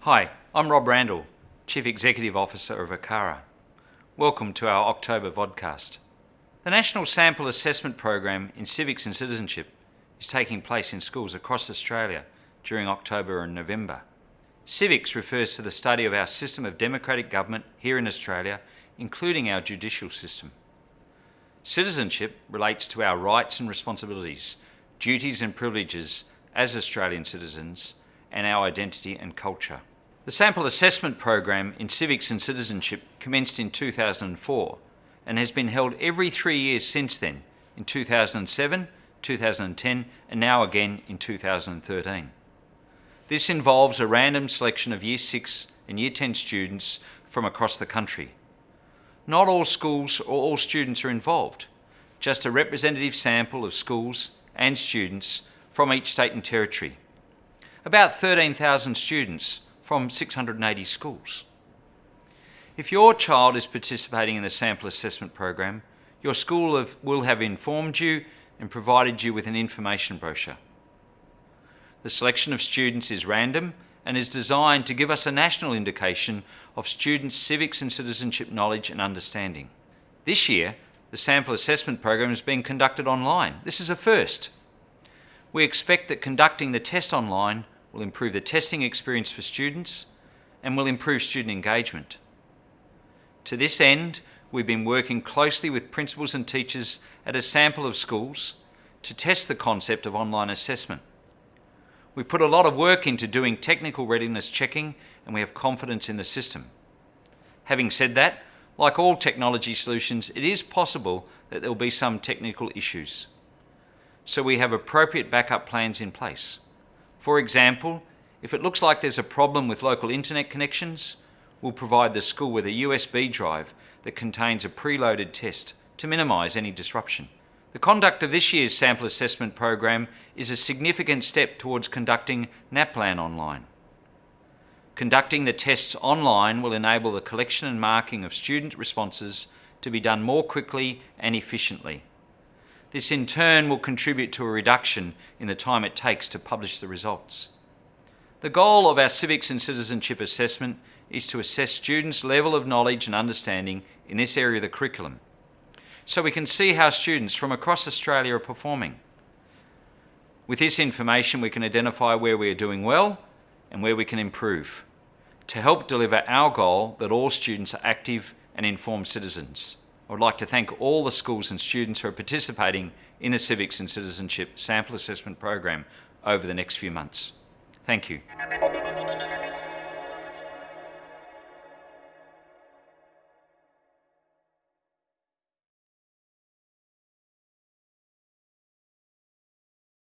Hi, I'm Rob Randall, Chief Executive Officer of ACARA. Welcome to our October vodcast. The National Sample Assessment Program in Civics and Citizenship is taking place in schools across Australia during October and November. Civics refers to the study of our system of democratic government here in Australia, including our judicial system. Citizenship relates to our rights and responsibilities, duties and privileges as Australian citizens, and our identity and culture. The Sample Assessment Program in Civics and Citizenship commenced in 2004 and has been held every three years since then, in 2007, 2010 and now again in 2013. This involves a random selection of Year 6 and Year 10 students from across the country. Not all schools or all students are involved, just a representative sample of schools and students from each state and territory. About 13,000 students from 680 schools. If your child is participating in the sample assessment program, your school have, will have informed you and provided you with an information brochure. The selection of students is random and is designed to give us a national indication of students' civics and citizenship knowledge and understanding. This year, the sample assessment program is being conducted online. This is a first. We expect that conducting the test online will improve the testing experience for students and will improve student engagement. To this end, we've been working closely with principals and teachers at a sample of schools to test the concept of online assessment. We put a lot of work into doing technical readiness checking and we have confidence in the system. Having said that, like all technology solutions, it is possible that there will be some technical issues. So we have appropriate backup plans in place. For example, if it looks like there's a problem with local internet connections, we'll provide the school with a USB drive that contains a preloaded test to minimise any disruption. The conduct of this year's sample assessment program is a significant step towards conducting NAPLAN online. Conducting the tests online will enable the collection and marking of student responses to be done more quickly and efficiently. This in turn will contribute to a reduction in the time it takes to publish the results. The goal of our civics and citizenship assessment is to assess students' level of knowledge and understanding in this area of the curriculum, so we can see how students from across Australia are performing. With this information, we can identify where we are doing well and where we can improve to help deliver our goal that all students are active and informed citizens. I would like to thank all the schools and students who are participating in the Civics and Citizenship Sample Assessment Program over the next few months. Thank you.